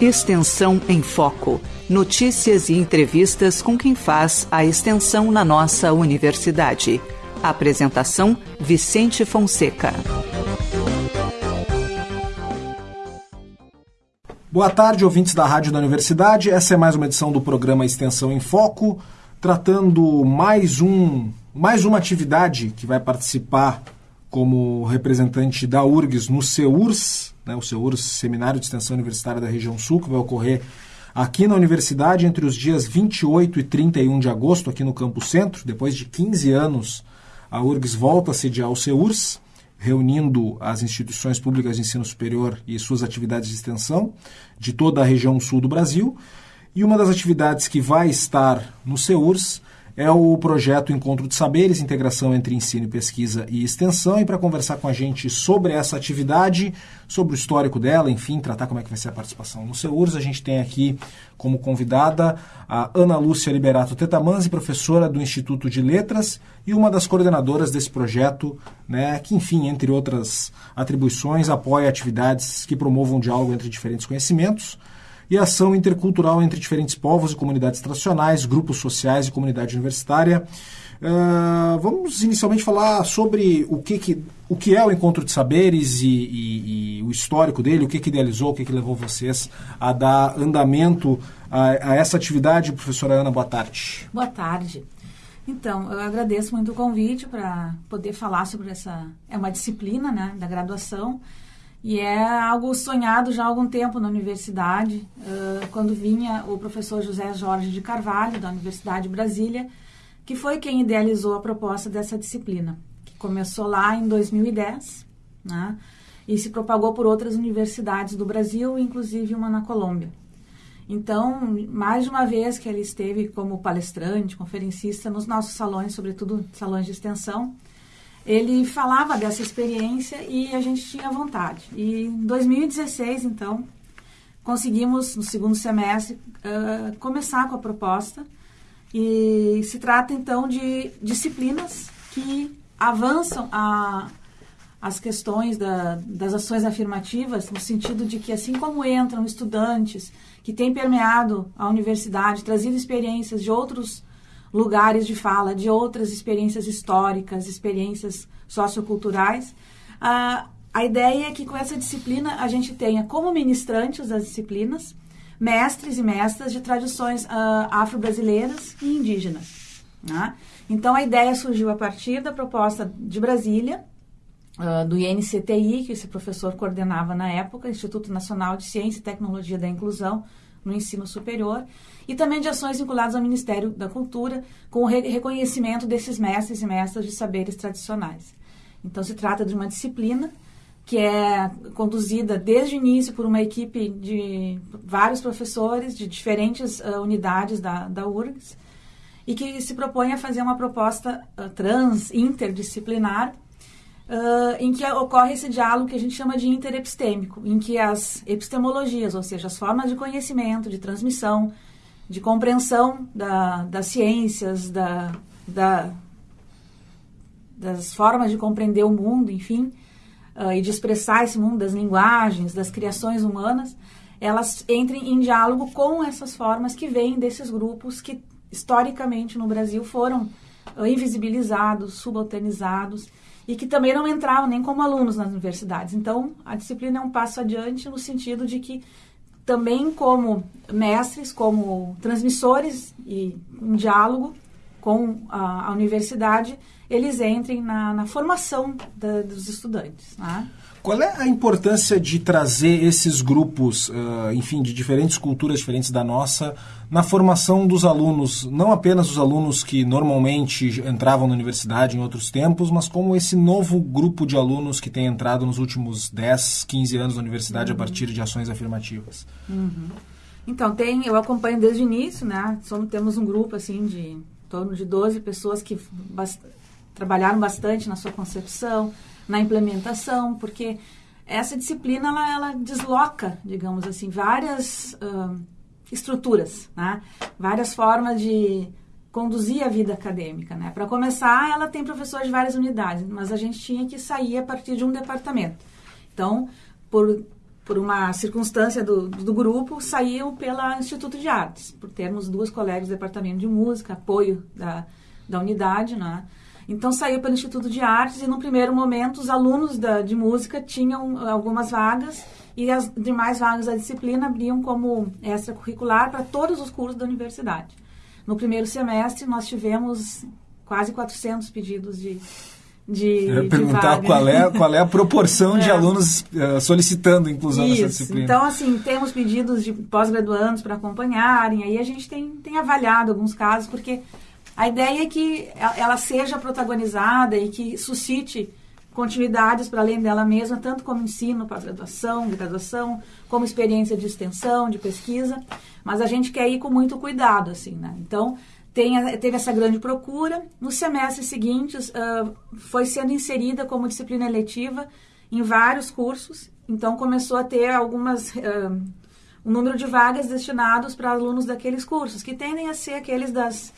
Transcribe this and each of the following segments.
Extensão em Foco. Notícias e entrevistas com quem faz a extensão na nossa universidade. Apresentação: Vicente Fonseca. Boa tarde, ouvintes da Rádio da Universidade. Essa é mais uma edição do programa Extensão em Foco, tratando mais um mais uma atividade que vai participar como representante da URGS no CEURS, né, o CEURS, Seminário de Extensão Universitária da Região Sul, que vai ocorrer aqui na universidade entre os dias 28 e 31 de agosto, aqui no Campo Centro. Depois de 15 anos, a URGS volta a sediar o CEURS, reunindo as instituições públicas de ensino superior e suas atividades de extensão de toda a região sul do Brasil. E uma das atividades que vai estar no CEURS é o projeto Encontro de Saberes, integração entre ensino, pesquisa e extensão. E para conversar com a gente sobre essa atividade, sobre o histórico dela, enfim, tratar como é que vai ser a participação no CEURS, a gente tem aqui como convidada a Ana Lúcia Liberato Tetamanzi, professora do Instituto de Letras e uma das coordenadoras desse projeto, né, que, enfim, entre outras atribuições, apoia atividades que promovam diálogo entre diferentes conhecimentos e ação intercultural entre diferentes povos e comunidades tradicionais, grupos sociais e comunidade universitária. Uh, vamos inicialmente falar sobre o que, que, o que é o Encontro de Saberes e, e, e o histórico dele, o que, que idealizou, o que, que levou vocês a dar andamento a, a essa atividade. Professora Ana, boa tarde. Boa tarde. Então, eu agradeço muito o convite para poder falar sobre essa. É uma disciplina né, da graduação e é algo sonhado já há algum tempo na universidade, quando vinha o professor José Jorge de Carvalho, da Universidade de Brasília, que foi quem idealizou a proposta dessa disciplina, que começou lá em 2010, né, e se propagou por outras universidades do Brasil, inclusive uma na Colômbia. Então, mais de uma vez que ele esteve como palestrante, conferencista nos nossos salões, sobretudo salões de extensão, ele falava dessa experiência e a gente tinha vontade. E em 2016, então, conseguimos, no segundo semestre, uh, começar com a proposta. E se trata, então, de disciplinas que avançam a, as questões da, das ações afirmativas, no sentido de que, assim como entram estudantes que têm permeado a universidade, trazido experiências de outros lugares de fala, de outras experiências históricas, experiências socioculturais. Ah, a ideia é que com essa disciplina a gente tenha como ministrantes das disciplinas mestres e mestras de tradições uh, afro-brasileiras e indígenas. Né? Então a ideia surgiu a partir da proposta de Brasília, uh, do INCTI, que esse professor coordenava na época, Instituto Nacional de Ciência e Tecnologia da Inclusão no Ensino Superior, e também de ações vinculadas ao Ministério da Cultura, com o re reconhecimento desses mestres e mestras de saberes tradicionais. Então, se trata de uma disciplina que é conduzida desde o início por uma equipe de vários professores de diferentes uh, unidades da, da URGS e que se propõe a fazer uma proposta uh, trans, interdisciplinar, uh, em que ocorre esse diálogo que a gente chama de interepistêmico, em que as epistemologias, ou seja, as formas de conhecimento, de transmissão, de compreensão da, das ciências, da, da, das formas de compreender o mundo, enfim, uh, e de expressar esse mundo, das linguagens, das criações humanas, elas entrem em diálogo com essas formas que vêm desses grupos que, historicamente, no Brasil foram invisibilizados, subalternizados e que também não entravam nem como alunos nas universidades. Então, a disciplina é um passo adiante no sentido de que também como mestres, como transmissores e um diálogo com a, a universidade, eles entrem na, na formação da, dos estudantes. Né? Qual é a importância de trazer esses grupos, uh, enfim, de diferentes culturas diferentes da nossa, na formação dos alunos, não apenas os alunos que normalmente entravam na universidade em outros tempos, mas como esse novo grupo de alunos que tem entrado nos últimos 10, 15 anos na universidade uhum. a partir de ações afirmativas? Uhum. Então, tem, eu acompanho desde o início, né? Somos, temos um grupo, assim, de em torno de 12 pessoas que trabalharam bastante na sua concepção, na implementação, porque essa disciplina ela, ela desloca, digamos assim, várias uh, estruturas, né? várias formas de conduzir a vida acadêmica. Né? Para começar, ela tem professores de várias unidades, mas a gente tinha que sair a partir de um departamento. Então, por por uma circunstância do, do grupo, saiu pela Instituto de Artes, por termos duas colegas do departamento de música, apoio da, da unidade, né? Então saiu pelo Instituto de Artes e no primeiro momento os alunos da, de música tinham algumas vagas e as demais vagas da disciplina abriam como extracurricular para todos os cursos da universidade. No primeiro semestre nós tivemos quase 400 pedidos de de, Eu ia perguntar qual é, qual é a proporção é. de alunos uh, solicitando inclusão Isso. nessa disciplina. Então, assim, temos pedidos de pós-graduandos para acompanharem, aí a gente tem, tem avaliado alguns casos, porque a ideia é que ela seja protagonizada e que suscite continuidades para além dela mesma, tanto como ensino, pós-graduação, graduação, como experiência de extensão, de pesquisa, mas a gente quer ir com muito cuidado, assim, né? Então, tem, teve essa grande procura. Nos semestres seguintes, uh, foi sendo inserida como disciplina eletiva em vários cursos. Então, começou a ter algumas... Uh, um número de vagas destinados para alunos daqueles cursos, que tendem a ser aqueles das,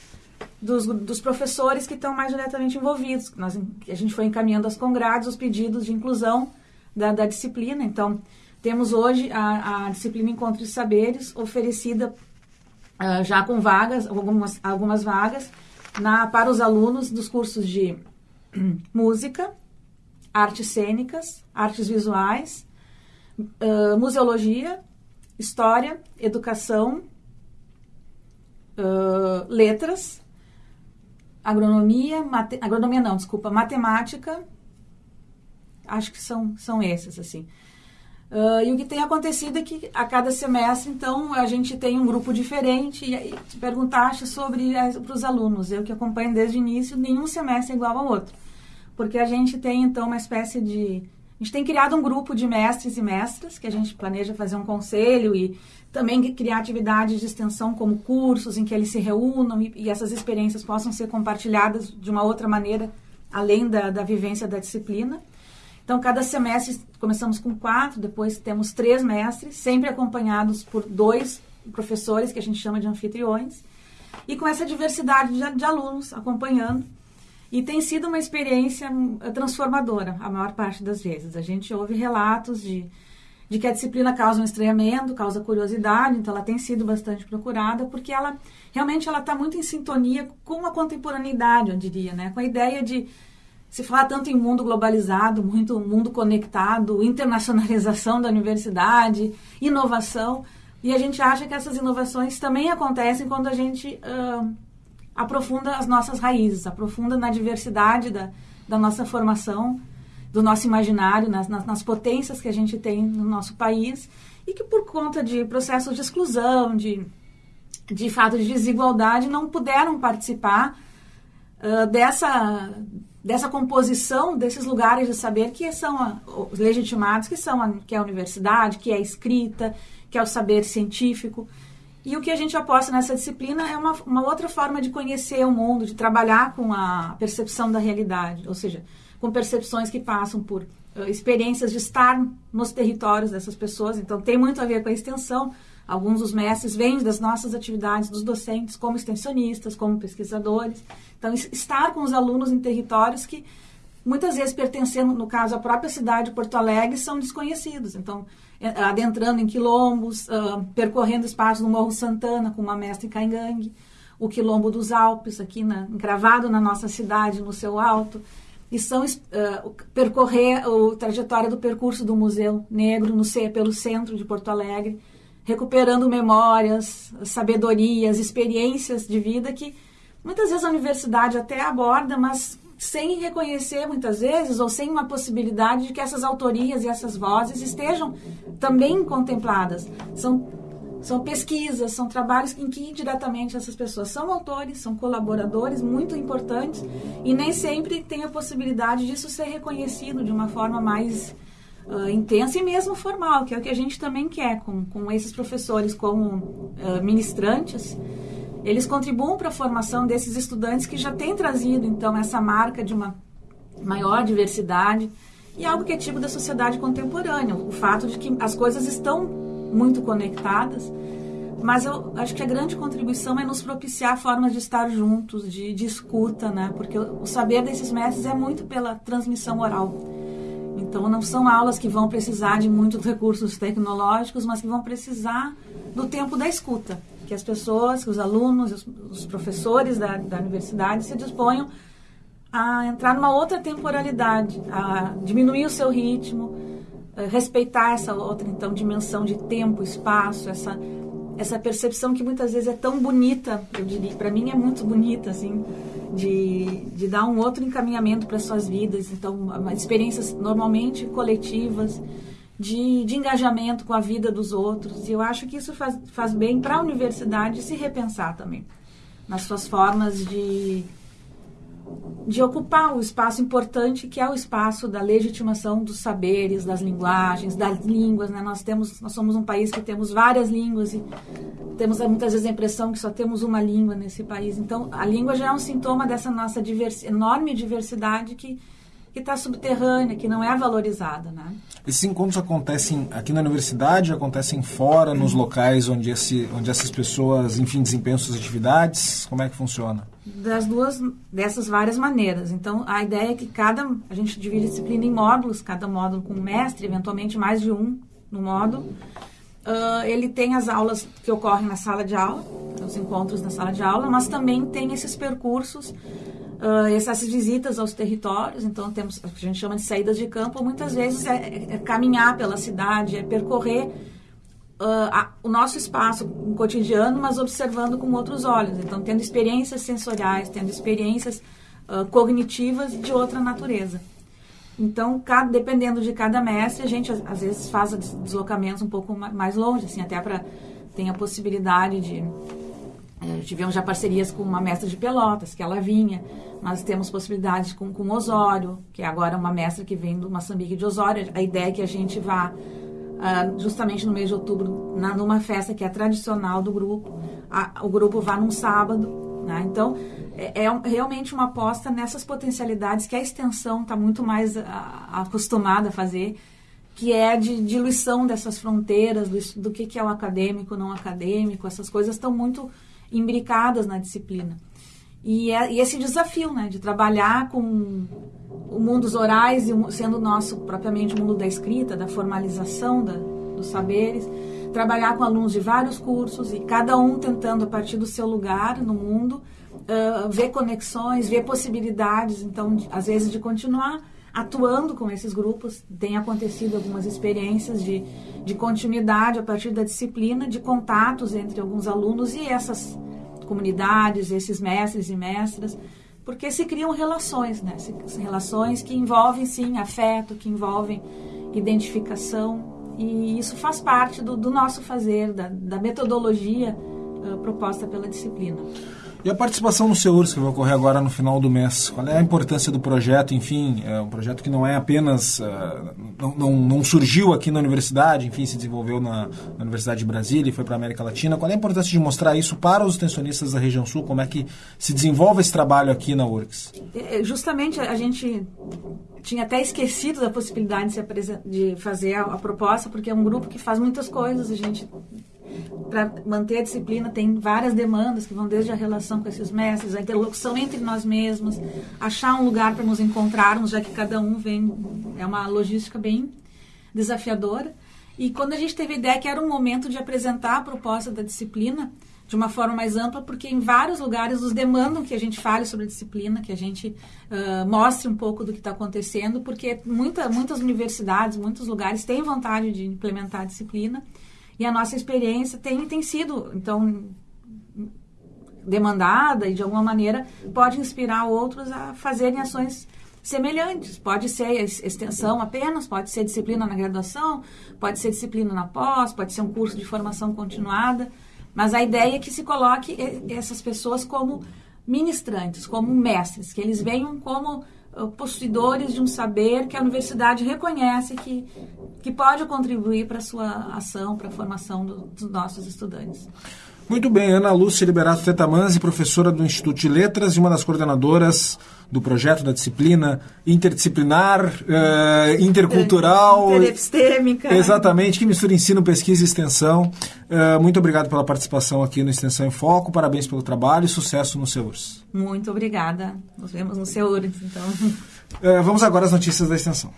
dos, dos professores que estão mais diretamente envolvidos. Nós, a gente foi encaminhando aos congrados os pedidos de inclusão da, da disciplina. Então, temos hoje a, a disciplina Encontros de Saberes, oferecida uh, já com vagas, algumas, algumas vagas, na, para os alunos dos cursos de música, artes cênicas, artes visuais, uh, museologia, história, educação, uh, letras, agronomia, mate, agronomia não, desculpa, matemática, acho que são, são esses, assim. Uh, e o que tem acontecido é que a cada semestre, então, a gente tem um grupo diferente. E te perguntaste sobre para os alunos. Eu que acompanho desde o início, nenhum semestre é igual ao outro. Porque a gente tem, então, uma espécie de. A gente tem criado um grupo de mestres e mestras, que a gente planeja fazer um conselho e também criar atividades de extensão como cursos em que eles se reúnam e, e essas experiências possam ser compartilhadas de uma outra maneira, além da, da vivência da disciplina. Então, cada semestre começamos com quatro, depois temos três mestres, sempre acompanhados por dois professores, que a gente chama de anfitriões, e com essa diversidade de, de alunos acompanhando. E tem sido uma experiência hum, transformadora, a maior parte das vezes. A gente ouve relatos de, de que a disciplina causa um estranhamento, causa curiosidade, então ela tem sido bastante procurada, porque ela realmente ela está muito em sintonia com a contemporaneidade, eu diria, né? com a ideia de se fala tanto em mundo globalizado, muito mundo conectado, internacionalização da universidade, inovação, e a gente acha que essas inovações também acontecem quando a gente uh, aprofunda as nossas raízes, aprofunda na diversidade da, da nossa formação, do nosso imaginário, nas, nas, nas potências que a gente tem no nosso país, e que por conta de processos de exclusão, de, de fato de desigualdade, não puderam participar uh, dessa dessa composição desses lugares de saber que são os legitimados, que são a, que é a universidade, que é a escrita, que é o saber científico. E o que a gente aposta nessa disciplina é uma, uma outra forma de conhecer o mundo, de trabalhar com a percepção da realidade, ou seja, com percepções que passam por uh, experiências de estar nos territórios dessas pessoas. Então, tem muito a ver com a extensão. Alguns dos mestres vêm das nossas atividades, dos docentes, como extensionistas, como pesquisadores. Então, estar com os alunos em territórios que muitas vezes pertencendo, no caso, à própria cidade de Porto Alegre, são desconhecidos. Então, é, adentrando em quilombos, uh, percorrendo espaços no Morro Santana com uma mestra em Caingangue, o quilombo dos Alpes, aqui na, encravado na nossa cidade, no seu alto, e são uh, percorrer a trajetória do percurso do Museu Negro no, pelo centro de Porto Alegre, recuperando memórias, sabedorias, experiências de vida que Muitas vezes a universidade até aborda, mas sem reconhecer muitas vezes ou sem uma possibilidade de que essas autorias e essas vozes estejam também contempladas. São são pesquisas, são trabalhos em que indiretamente essas pessoas são autores, são colaboradores muito importantes e nem sempre tem a possibilidade disso ser reconhecido de uma forma mais uh, intensa e mesmo formal, que é o que a gente também quer com, com esses professores como uh, ministrantes eles contribuem para a formação desses estudantes que já têm trazido, então, essa marca de uma maior diversidade e algo que é tipo da sociedade contemporânea, o fato de que as coisas estão muito conectadas, mas eu acho que a grande contribuição é nos propiciar formas de estar juntos, de, de escuta, né? Porque o, saber desses mestres é muito pela transmissão oral. Então, não são aulas que vão precisar de muitos recursos tecnológicos, mas que vão precisar do tempo da escuta. Que as pessoas, que os alunos, os, professores da, da universidade se disponham a entrar numa outra temporalidade, a diminuir o seu ritmo, eh, respeitar essa outra então dimensão de tempo, espaço, essa essa percepção que muitas vezes é tão bonita, eu diria, para mim é muito bonita assim, de, de dar um outro encaminhamento para suas vidas, então experiências normalmente coletivas, de, de engajamento com a vida dos outros. E eu acho que isso faz, faz bem para a universidade se repensar também nas suas formas de de ocupar o espaço importante que é o espaço da legitimação dos saberes, das linguagens, das línguas. Né? Nós temos, nós somos um país que temos várias línguas e temos muitas vezes a impressão que só temos uma língua nesse país. Então, a língua já é um sintoma dessa nossa divers, enorme diversidade que que está subterrânea, que não é valorizada, né? Esses encontros acontecem aqui na universidade, acontecem fora, nos locais onde, esse, onde essas pessoas, enfim, desempenham suas atividades? Como é que funciona? Das duas, dessas várias maneiras. Então, a ideia é que cada, a gente divide a disciplina em módulos, cada módulo com um mestre, eventualmente mais de um no módulo. Uh, ele tem as aulas que ocorrem na sala de aula, os encontros na sala de aula, mas também tem esses percursos uh, essas visitas aos territórios, então temos a gente chama de saídas de campo, muitas vezes é, é caminhar pela cidade, é percorrer uh, a, o nosso espaço cotidiano, mas observando com outros olhos, então tendo experiências sensoriais, tendo experiências uh, cognitivas de outra natureza. Então, cada, dependendo de cada mestre, a gente às vezes faz deslocamentos um pouco mais longe, assim, até para ter a possibilidade de tivemos já parcerias com uma mestra de Pelotas, que ela vinha. Nós temos possibilidades com, com Osório, que é agora uma mestra que vem do Moçambique de Osório. A ideia é que a gente vá uh, justamente no mês de outubro, na, numa festa que é tradicional do grupo. A, o grupo vá num sábado. Né? Então, é, é, realmente uma aposta nessas potencialidades que a extensão está muito mais uh, acostumada a fazer, que é de diluição dessas fronteiras, do, do que, que é o acadêmico, não acadêmico. Essas coisas estão muito imbricadas na disciplina. E, é, e esse desafio, né, de trabalhar com o mundo dos orais, e sendo nosso propriamente o mundo da escrita, da formalização da, dos saberes, trabalhar com alunos de vários cursos e cada um tentando, a partir do seu lugar no mundo, uh, ver conexões, ver possibilidades, então, de, às vezes, de continuar atuando com esses grupos. Tem acontecido algumas experiências de, de continuidade a partir da disciplina, de contatos entre alguns alunos e essas comunidades, esses mestres e mestras, porque se criam relações, né? relações que envolvem, sim, afeto, que envolvem identificação. E isso faz parte do, do nosso fazer, da, da metodologia uh, proposta pela disciplina. E a participação no SEURS, que vai ocorrer agora no final do mês? Qual é a importância do projeto? Enfim, é um projeto que não é apenas. Uh, não, não, não, surgiu aqui na universidade, enfim, se desenvolveu na, na Universidade de Brasília e foi para a América Latina. Qual é a importância de mostrar isso para os extensionistas da região sul? Como é que se desenvolve esse trabalho aqui na URCS? É, justamente a gente tinha até esquecido da possibilidade de, de fazer a, a proposta, porque é um grupo que faz muitas coisas. A gente para manter a disciplina tem várias demandas que vão desde a relação com esses mestres, a interlocução entre nós mesmos, achar um lugar para nos encontrarmos, já que cada um vem é uma logística bem desafiadora. E quando a gente teve a ideia que era um momento de apresentar a proposta da disciplina de uma forma mais ampla, porque em vários lugares nos demandam que a gente fale sobre a disciplina, que a gente uh, mostre um pouco do que está acontecendo, porque muita, muitas universidades, muitos lugares têm vontade de implementar a disciplina e a nossa experiência tem, tem sido, então, demandada e, de alguma maneira, pode inspirar outros a fazerem ações semelhantes. Pode ser extensão apenas, pode ser disciplina na graduação, pode ser disciplina na pós, pode ser um curso de formação continuada. Mas a ideia é que se coloque essas pessoas como ministrantes, como mestres, que eles venham como possuidores de um saber que a universidade reconhece que, que pode contribuir para a sua ação, para a formação do, dos nossos estudantes. Muito bem, Ana Lúcia Liberato Tetamanzi, professora do Instituto de Letras e uma das coordenadoras do projeto da disciplina interdisciplinar, uh, intercultural. Interepistêmica. Exatamente, que mistura ensino, pesquisa e extensão. Uh, muito obrigado pela participação aqui no Extensão em Foco, parabéns pelo trabalho e sucesso no SEURS. Muito obrigada. Nos vemos no SEURS, então. Uh, vamos agora às notícias da extensão.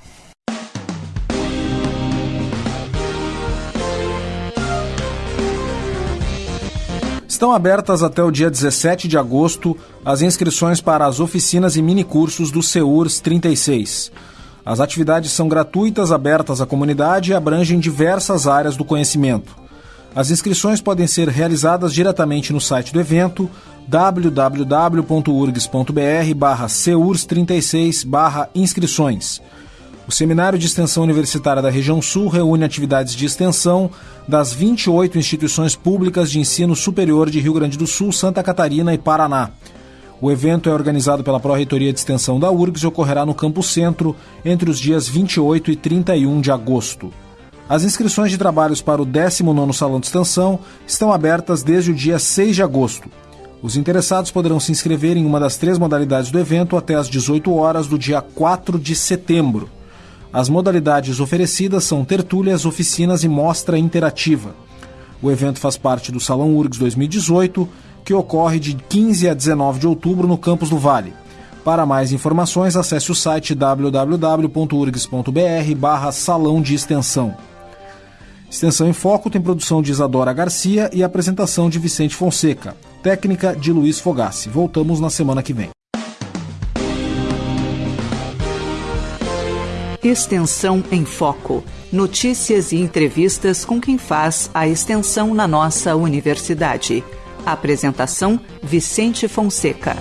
Estão abertas até o dia 17 de agosto as inscrições para as oficinas e minicursos do CEURS 36. As atividades são gratuitas, abertas à comunidade e abrangem diversas áreas do conhecimento. As inscrições podem ser realizadas diretamente no site do evento www.urgs.br/ceurs36/inscrições. O Seminário de Extensão Universitária da Região Sul reúne atividades de extensão das 28 instituições públicas de ensino superior de Rio Grande do Sul, Santa Catarina e Paraná. O evento é organizado pela Pró-Reitoria de Extensão da URGS e ocorrerá no Campo Centro entre os dias 28 e 31 de agosto. As inscrições de trabalhos para o 19º Salão de Extensão estão abertas desde o dia 6 de agosto. Os interessados poderão se inscrever em uma das três modalidades do evento até às 18 horas do dia 4 de setembro. As modalidades oferecidas são tertúlias, oficinas e mostra interativa. O evento faz parte do Salão URGS 2018, que ocorre de 15 a 19 de outubro no Campus do Vale. Para mais informações, acesse o site www.urgs.br barra Salão de Extensão. Extensão em Foco tem produção de Isadora Garcia e apresentação de Vicente Fonseca. Técnica de Luiz Fogassi. Voltamos na semana que vem. Extensão em Foco. Notícias e entrevistas com quem faz a extensão na nossa universidade. Apresentação: Vicente Fonseca.